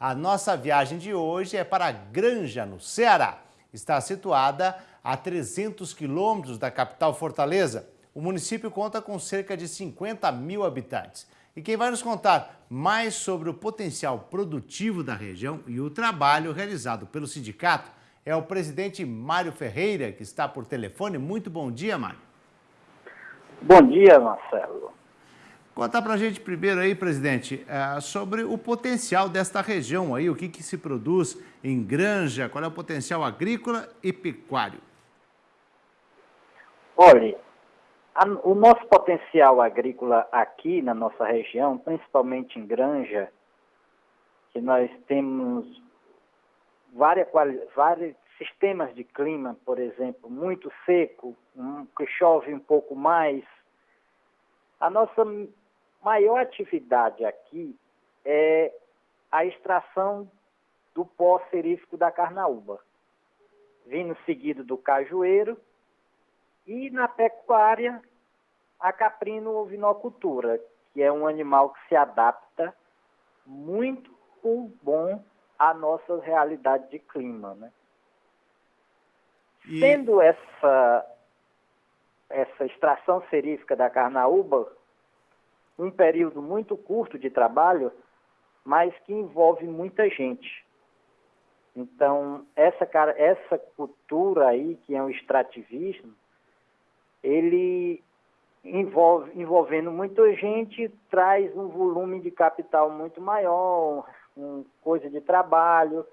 A nossa viagem de hoje é para Granja, no Ceará. Está situada a 300 quilômetros da capital Fortaleza. O município conta com cerca de 50 mil habitantes. E quem vai nos contar mais sobre o potencial produtivo da região e o trabalho realizado pelo sindicato é o presidente Mário Ferreira, que está por telefone. Muito bom dia, Mário. Bom dia, Marcelo. Conta para a gente primeiro aí, presidente, é, sobre o potencial desta região aí, o que, que se produz em granja, qual é o potencial agrícola e pecuário. Olha, a, o nosso potencial agrícola aqui na nossa região, principalmente em granja, que nós temos várias, vários sistemas de clima, por exemplo, muito seco, um, que chove um pouco mais. A nossa maior atividade aqui é a extração do pó serífico da carnaúba, vindo seguido do cajueiro e na pecuária a caprino ovinocultura, que é um animal que se adapta muito bom à nossa realidade de clima, né? E... Sendo essa essa extração serífica da carnaúba um período muito curto de trabalho, mas que envolve muita gente. Então, essa, essa cultura aí, que é o extrativismo, ele envolve, envolvendo muita gente, traz um volume de capital muito maior, um, coisa de trabalho.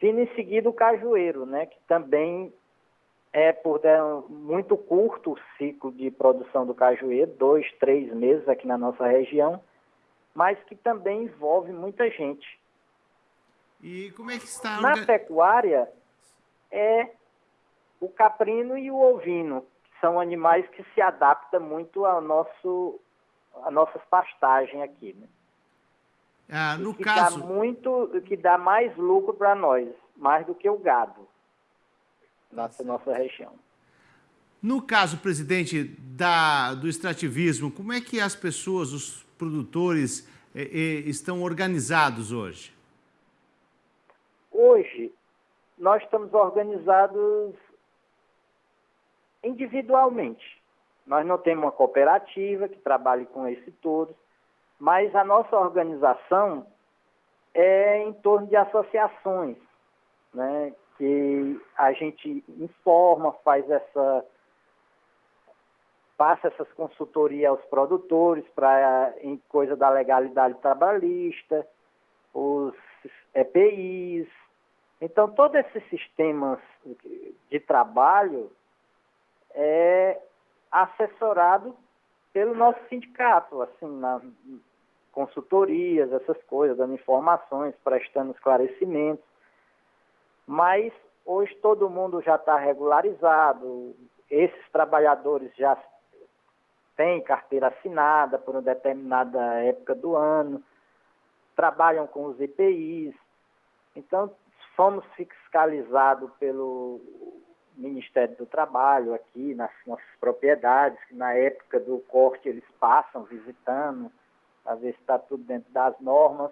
Vindo em seguida o cajueiro, né, que também é por é, muito curto o ciclo de produção do cajueiro, dois, três meses aqui na nossa região, mas que também envolve muita gente. E como é que está? Na pecuária é o caprino e o ovino, que são animais que se adaptam muito ao nosso, a nossas pastagens aqui, né? Ah, no que caso... dá muito, que dá mais lucro para nós, mais do que o gado nossa, nossa região. No caso, presidente, da, do extrativismo, como é que as pessoas, os produtores, eh, eh, estão organizados hoje? Hoje, nós estamos organizados individualmente. Nós não temos uma cooperativa que trabalhe com esse todo, mas a nossa organização é em torno de associações, né, que a gente informa, faz essa passa essas consultorias aos produtores para em coisa da legalidade trabalhista, os EPIs. Então, todos esses sistemas de trabalho é assessorado pelo nosso sindicato, assim, na consultorias, essas coisas, dando informações, prestando esclarecimentos mas hoje todo mundo já está regularizado, esses trabalhadores já têm carteira assinada por uma determinada época do ano, trabalham com os IPIs, então somos fiscalizados pelo Ministério do Trabalho aqui nas nossas propriedades, que na época do corte eles passam visitando, para ver se está tudo dentro das normas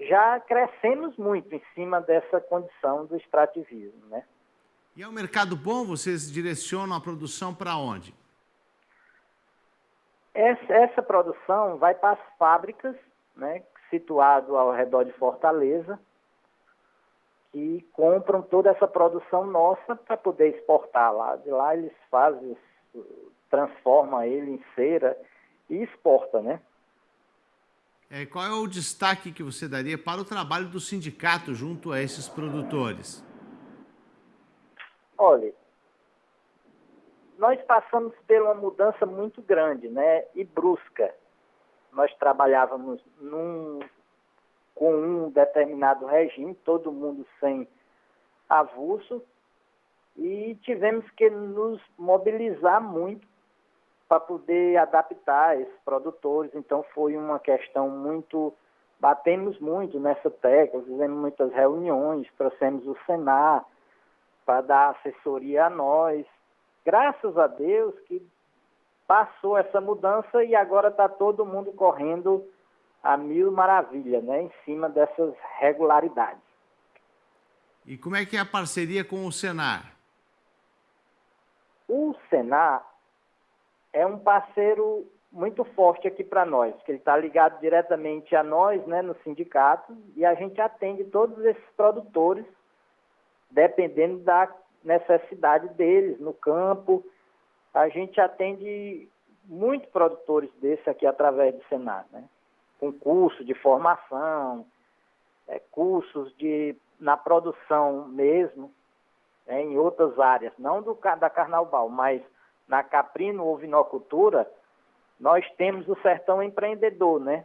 já crescemos muito em cima dessa condição do extrativismo, né? E é um mercado bom? Vocês direcionam a produção para onde? Essa, essa, produção vai para as fábricas, né, situado ao redor de Fortaleza, que compram toda essa produção nossa para poder exportar lá. De lá eles fazem, transformam ele em cera e exporta, né? É, qual é o destaque que você daria para o trabalho do sindicato junto a esses produtores? Olha, nós passamos por uma mudança muito grande né, e brusca. Nós trabalhávamos num, com um determinado regime, todo mundo sem avulso, e tivemos que nos mobilizar muito para poder adaptar esses produtores. Então foi uma questão muito batemos muito nessa tecla, fizemos muitas reuniões, trouxemos o Senar para dar assessoria a nós. Graças a Deus que passou essa mudança e agora está todo mundo correndo a mil maravilha, né, em cima dessas regularidades. E como é que é a parceria com o Senar? O Senar é um parceiro muito forte aqui para nós, que ele está ligado diretamente a nós, né, no sindicato, e a gente atende todos esses produtores, dependendo da necessidade deles no campo. A gente atende muitos produtores desse aqui através do Senar, né? com curso de formação, é, cursos de, na produção mesmo, é, em outras áreas, não do, da Carnaval, mas na caprino ovinocultura, nós temos o Sertão Empreendedor, né?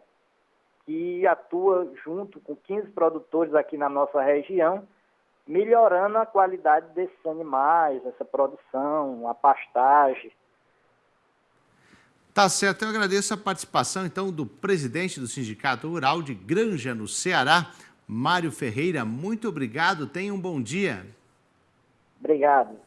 Que atua junto com 15 produtores aqui na nossa região, melhorando a qualidade desses animais, essa produção, a pastagem. Tá certo, eu agradeço a participação então do presidente do Sindicato Rural de Granja, no Ceará, Mário Ferreira. Muito obrigado, tenha um bom dia. Obrigado.